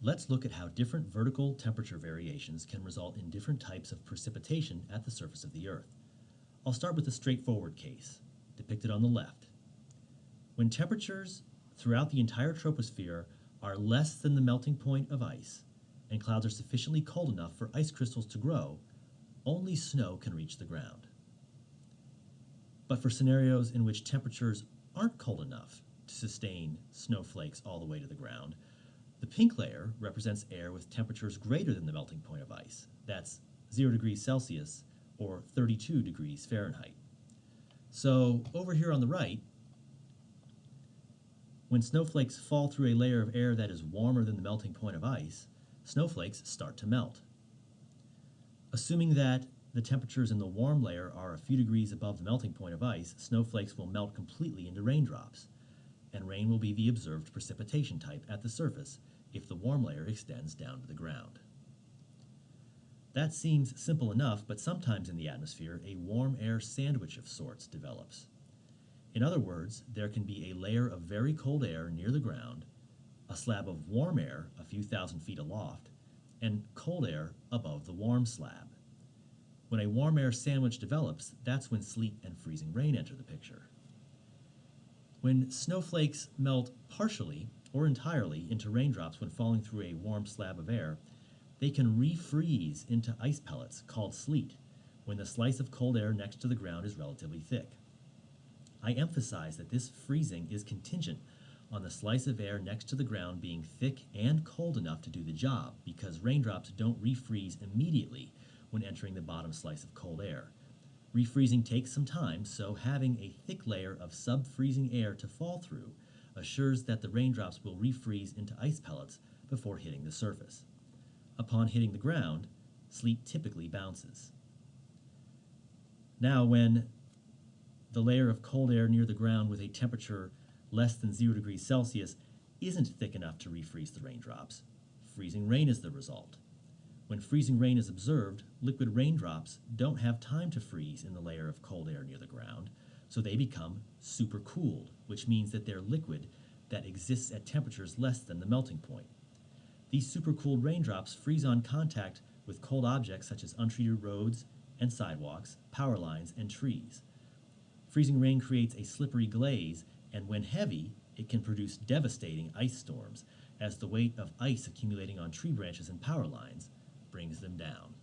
let's look at how different vertical temperature variations can result in different types of precipitation at the surface of the Earth. I'll start with a straightforward case, depicted on the left. When temperatures throughout the entire troposphere are less than the melting point of ice, and clouds are sufficiently cold enough for ice crystals to grow, only snow can reach the ground. But for scenarios in which temperatures aren't cold enough to sustain snowflakes all the way to the ground, the pink layer represents air with temperatures greater than the melting point of ice. That's 0 degrees Celsius or 32 degrees Fahrenheit. So over here on the right, when snowflakes fall through a layer of air that is warmer than the melting point of ice, snowflakes start to melt. Assuming that the temperatures in the warm layer are a few degrees above the melting point of ice, snowflakes will melt completely into raindrops, and rain will be the observed precipitation type at the surface if the warm layer extends down to the ground. That seems simple enough, but sometimes in the atmosphere, a warm air sandwich of sorts develops. In other words, there can be a layer of very cold air near the ground, a slab of warm air a few thousand feet aloft, and cold air above the warm slab. When a warm air sandwich develops, that's when sleet and freezing rain enter the picture. When snowflakes melt partially or entirely into raindrops when falling through a warm slab of air, they can refreeze into ice pellets called sleet when the slice of cold air next to the ground is relatively thick. I emphasize that this freezing is contingent on the slice of air next to the ground being thick and cold enough to do the job because raindrops don't refreeze immediately when entering the bottom slice of cold air. Refreezing takes some time, so having a thick layer of sub-freezing air to fall through assures that the raindrops will refreeze into ice pellets before hitting the surface. Upon hitting the ground, sleet typically bounces. Now, when the layer of cold air near the ground with a temperature less than 0 degrees Celsius isn't thick enough to refreeze the raindrops. Freezing rain is the result. When freezing rain is observed, liquid raindrops don't have time to freeze in the layer of cold air near the ground, so they become supercooled, which means that they're liquid that exists at temperatures less than the melting point. These supercooled raindrops freeze on contact with cold objects such as untreated roads and sidewalks, power lines, and trees. Freezing rain creates a slippery glaze, and when heavy, it can produce devastating ice storms as the weight of ice accumulating on tree branches and power lines brings them down.